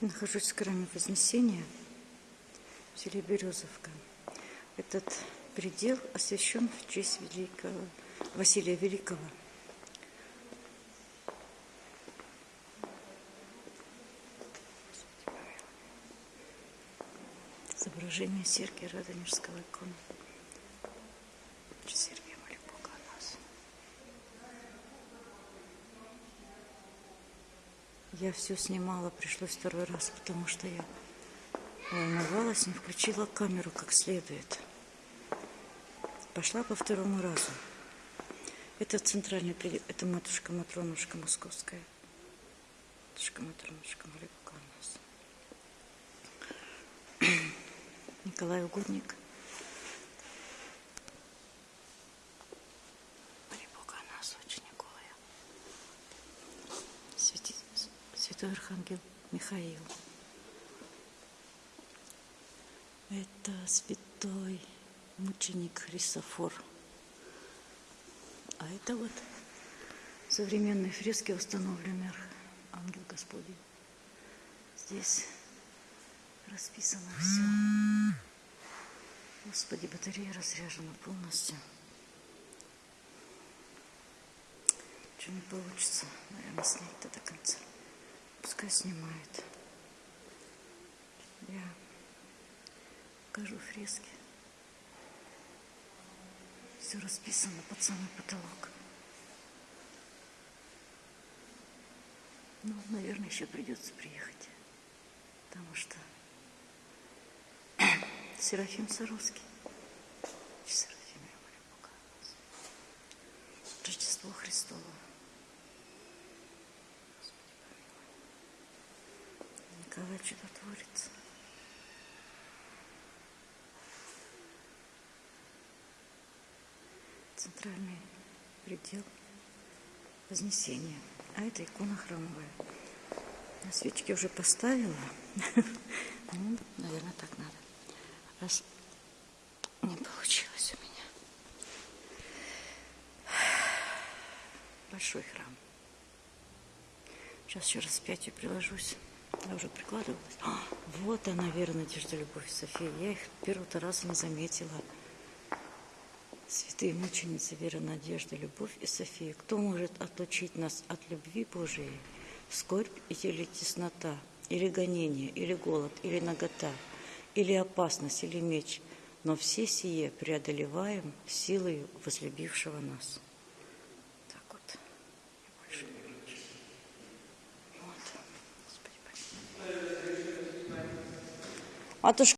Нахожусь в храме Вознесения в селе Березовка. Этот предел освящен в честь великого Василия Великого. Изображение Сергия Радонежского иконы. Сергия, Я все снимала, пришлось второй раз, потому что я волновалась, не включила камеру как следует. Пошла по второму разу. Это центральный предел, это матушка Матронушка Московская. Матушка Матронушка, Бога о нас. Николай Угодник. Святой Архангел Михаил. Это святой мученик Христофор. А это вот современные фрески установлены Ангел Господень. Здесь расписано все. Господи, батарея разряжена полностью. Что не получится, наверное, снять-то до конца. Пускай снимает. Я покажу фрески. Все расписано под самый потолок. Ну, наверное, еще придется приехать. Потому что Серафим Саровский. Николай Чудотворец. Центральный предел Вознесения. А это икона храмовая. Я свечки уже поставила. Ну, наверное, так надо. Раз не получилось у меня. Большой храм. Сейчас еще раз пятью приложусь. Я уже прикладывалась. А, вот она, вера, надежда, любовь, София. Я их первого-то раза не заметила. Святые мученицы, вера, надежда, любовь и София. Кто может отлучить нас от любви Божией? Скорбь или теснота, или гонение, или голод, или нагота, или опасность, или меч. Но все сие преодолеваем силой возлюбившего нас. Так вот. И больше не меньше. Вот. Господи, помилуй. Матушка,